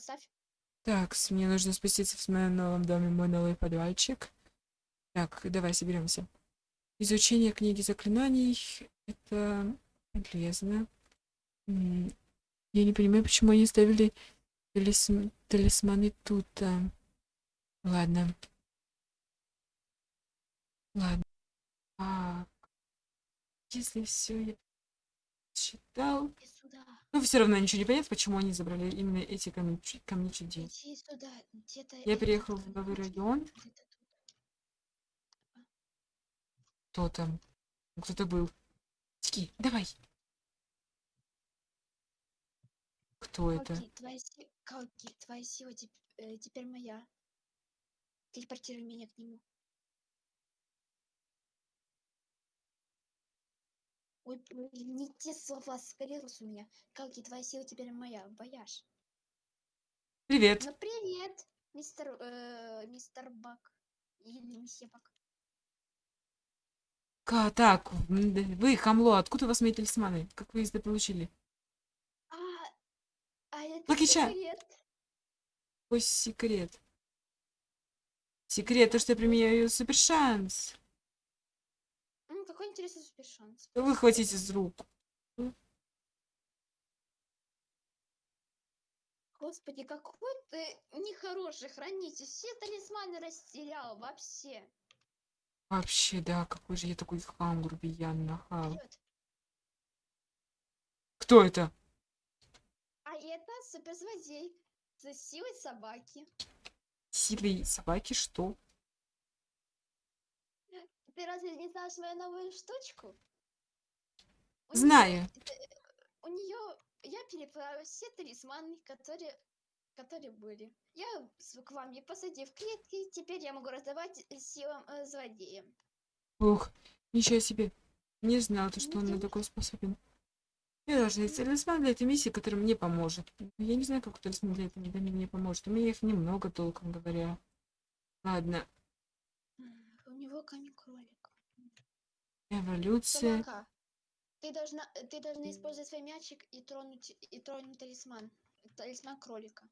поставь. Так, мне нужно спуститься в моем новом доме, мой новый подвальчик. Так, давай соберемся. Изучение книги заклинаний это полезно. Я не понимаю, почему они ставили талисм- талисманы тут. а. Ладно. Ладно. А, если все я сюда. Ну, все равно ничего не понятно, почему они забрали именно эти камни, камни чудес. Я это переехал в новый район. Кто там? Кто-то был. Тики, давай. Кто это? Калки, твоя си- Калки, твоя сила теп- э, теперь моя. Телепортируй меня к нему. Ой, не те слова, скалерус у меня. Калки, твоя сила теперь моя. Вояж. Привет. Ну привет, мистер, э, мистер Бак. Или месье Бак. Ка, так, вы, хамло, откуда у вас мои талисманы? Как вы их получили? А, а это Лакича. секрет. Какой секрет? Секрет, то, что я применяю супер шанс. Какой интересный супер шанс. Выхватите из рук. Господи, какой ты нехороший хранитель. Все талисманы растерял вообще. Вообще, да, какой же я такой хам, грубиян, нахал. Кто это? А это суперзлодей с силой собаки. Силой собаки, что? Ты разве не знаешь мою новую штучку? У Знаю. неё, э, У нее я переправила все талисманы, которые, которые были. Я с- к вам их посадил в клетки, теперь я могу раздавать силам э, злодеям. Ух, ничего себе. Не знал, то, что он на такой способен. Я должна найти талисман для этой миссии, который мне поможет. Но Я не знаю, как талисман для этой миссии мне поможет. У меня их немного, толком говоря. Ладно, М, У него камень кролик. эволюция. Собака, ты должна, ты должна использовать свой мячик и тронуть, и тронуть талисман. Талисман кролика.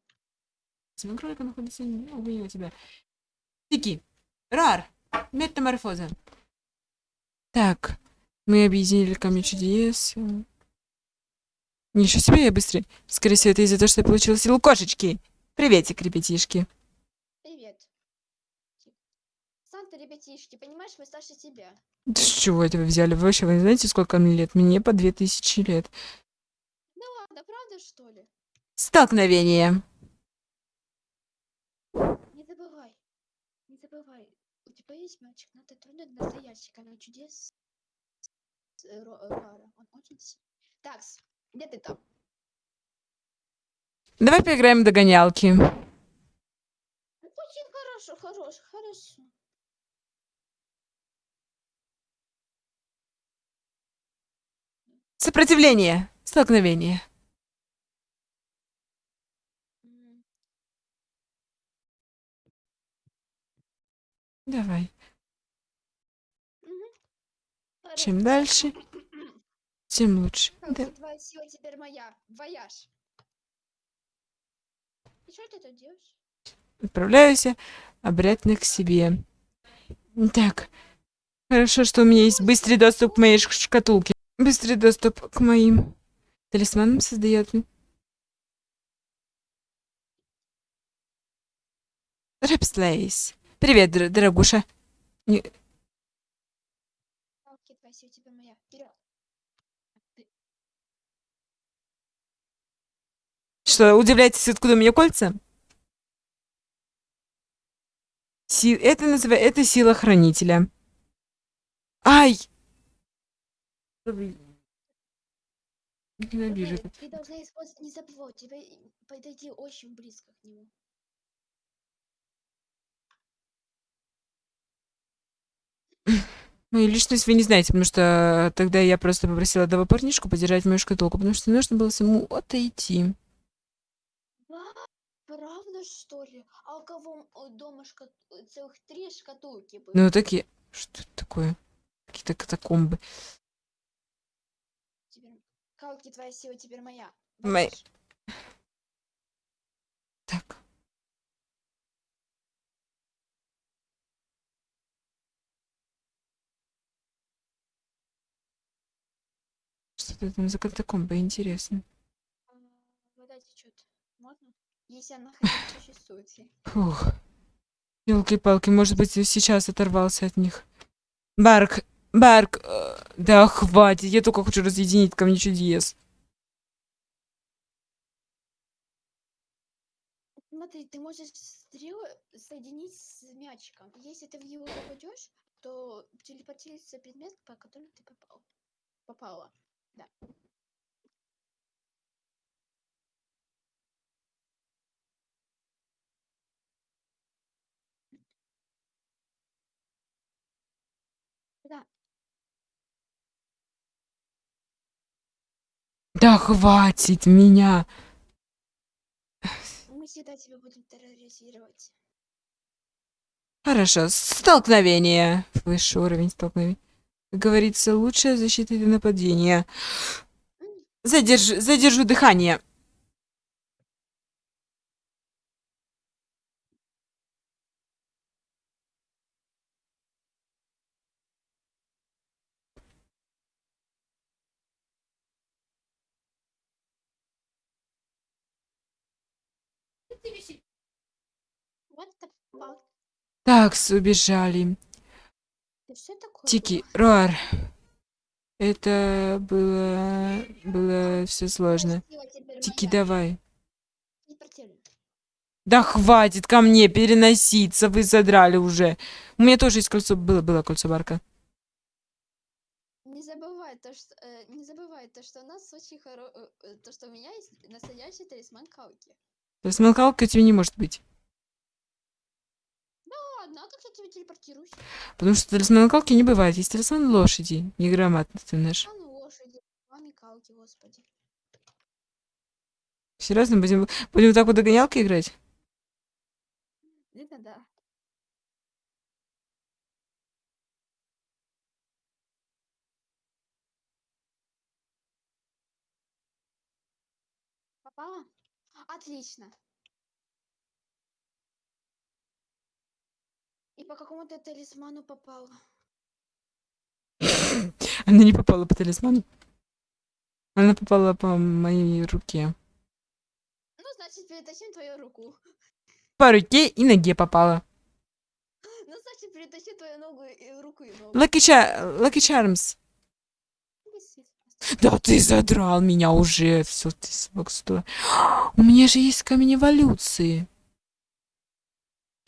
Семен кролика находится не- у тебя. Тики. Рар. Метаморфоза. Так. Мы объединили камни чудес. Ничего себе, я быстрый. Скорее всего, это из-за того, что я получила силу кошечки. Приветик, ребятишки. Привет. Санта, ребятишки, понимаешь, мы старше тебя. Да с чего это вы взяли? Вы вообще, вы знаете, сколько мне лет? Мне по две тысячи лет. Ладно, правда, что ли? Столкновение. Не забывай. Не забывай. У тебя есть мячик, надо тронуть настоящий камень чудес. э, э, Рара. Он очень сильный. Так, где ты там? Давай поиграем в догонялки. Очень хорошо, хорошо, хорошо. Сопротивление. Столкновение. Давай. Чем дальше, тем лучше. Да. твоя сила теперь моя. Вояж. И что ты тут делаешь? Отправляюсь обратно к себе. Так. Хорошо, что у меня есть быстрый доступ к моей шкатулке. Быстрый доступ к моим талисманам создает. Рэпслейс. Привет, дор- дорогуша. Вперед. Что, удивляетесь, откуда у меня кольца? Си- Это называется... Это сила хранителя. Ай! Ненавижу Давай, это. ты должна использовать, не забывай, тебе и- подойти очень близко к нему. Мою личность вы не знаете, потому что тогда я просто попросила этого парнишку подержать мою шкатулку, потому что нужно было самому отойти. Правда, что ли? А у кого м, дома шка- э, целых три шкатулки было? Ну, такие... Что это такое? Какие-то катакомбы. Калки, твоя сила теперь моя. Мэй. Так. Что там за катакомба, интересно. А, вода течет. Можно? Если она существует. Фух. Елки-палки, может быть, сейчас оторвался от них. Барк, Барк, э, да хватит, я только хочу разъединить ко мне чудес. Смотри, ты можешь стрелы соединить с мячиком. Если ты в него попадешь, то телепортируется предмет, по которому ты попал. Попала. Да. Да. Да хватит меня. Мы всегда тебя будем терроризировать. Хорошо, столкновение. Высший уровень столкновения. Как говорится, лучшая защита для нападения. Задержу, задержу дыхание. Так, убежали. Тики, Руар. Это было... Было все сложно. Тики, давай. Да хватит ко мне переноситься, вы задрали уже. У меня тоже есть кольцо, было, было кольцо Барка. Не забывай то, что э, не забывай то, что у нас очень хоро... э, э, то, что у меня есть настоящий талисман Калки. То есть Малкалка у тебя не может быть. Ладно, а как я тебя телепортируюсь? Потому что талисман Калки не бывает. Есть талисман лошади. Неграмотно ты наш. А ну лошади, маме Калки, господи. Серьезно, будем, будем так вот догонялки играть? Это да. Попала? Отлично. И по какому ты талисману попала? Она не попала по талисману. Она попала по моей руке. Ну, значит, перетащим твою руку. По руке и ноге попала. Ну, значит, перетащи твою ногу и руку и ногу. Lucky, Char Lucky Charms. Да ты задрал меня уже. Все, ты стой. У меня же есть камень эволюции.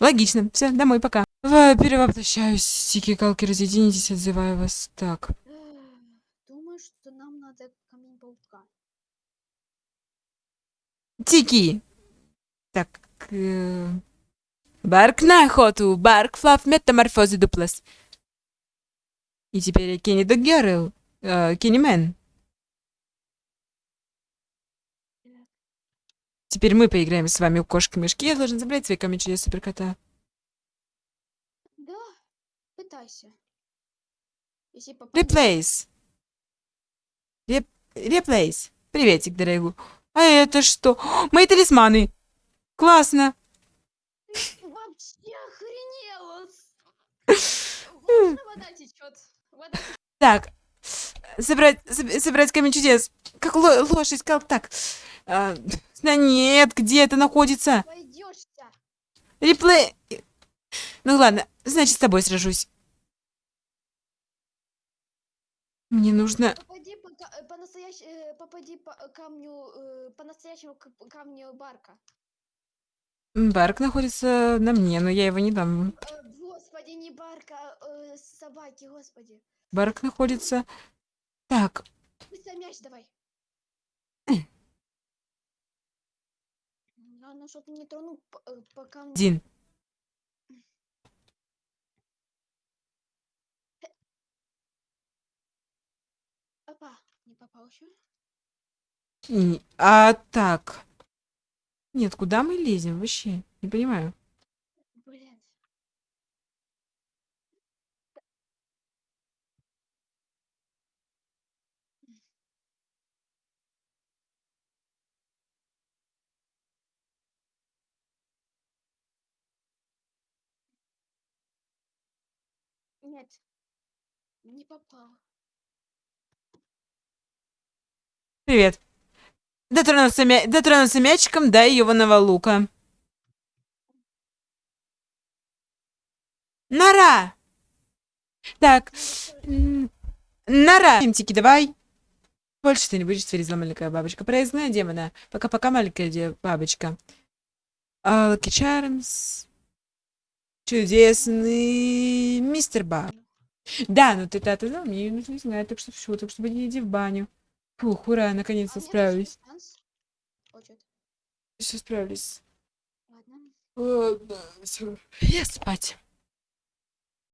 Логично. Все, домой, пока. Давай, перевоплощаюсь. Тики, калки, разъединитесь, отзываю вас. Так. Думаю, что нам надо камень паука. Тики. Так. э, Барк на охоту. Барк, флаф, метаморфозы, дуплас. И теперь Кенни Girl. э, Кенни Теперь мы поиграем с вами в кошки-мешки. Я должен забрать свои камни чудес суперкота. Да, пытайся. Если попадешь. Реплейс. Реп... Реплейс. Приветик, дорогой. А это что? Мои талисманы. Классно. Вообще охренела. Вода течет. Вода Так. Собрать, соб- собрать камень чудес. Как ло- лошадь, как так? А, да нет, где это находится? пойдешься. Реплей. Ну ладно, значит, с тобой сражусь. Мне нужно... Попади по, э, по настоящ- э, попади по камню, э, по настоящему камню барка. Барк находится на мне, но я его не дам. Господи, не барка, а собаки, господи. Барк находится... Так, Быстро мяч давай. Главное, что ты не тронул по, э, по камню. один. Опа, не попал еще. А так... Нет, куда мы лезем вообще? Не понимаю. Нет. Не попал. Привет. Дотронулся, мя... Дотронулся мячиком до Иванова лука. Нора! Так. м, Нора! Тимтики, давай. Больше ты не будешь твердить, маленькая бабочка. Проездная демона. Пока-пока, маленькая бабочка. Lucky Charms. Чудесный мистер Баб. Да, ну ты-то отдал, мне её нужно знать, так что все, так что не иди в баню. Фух, ура, А наконец-то меня справились. Все справились. Ладно. Ладно, всё, я спать.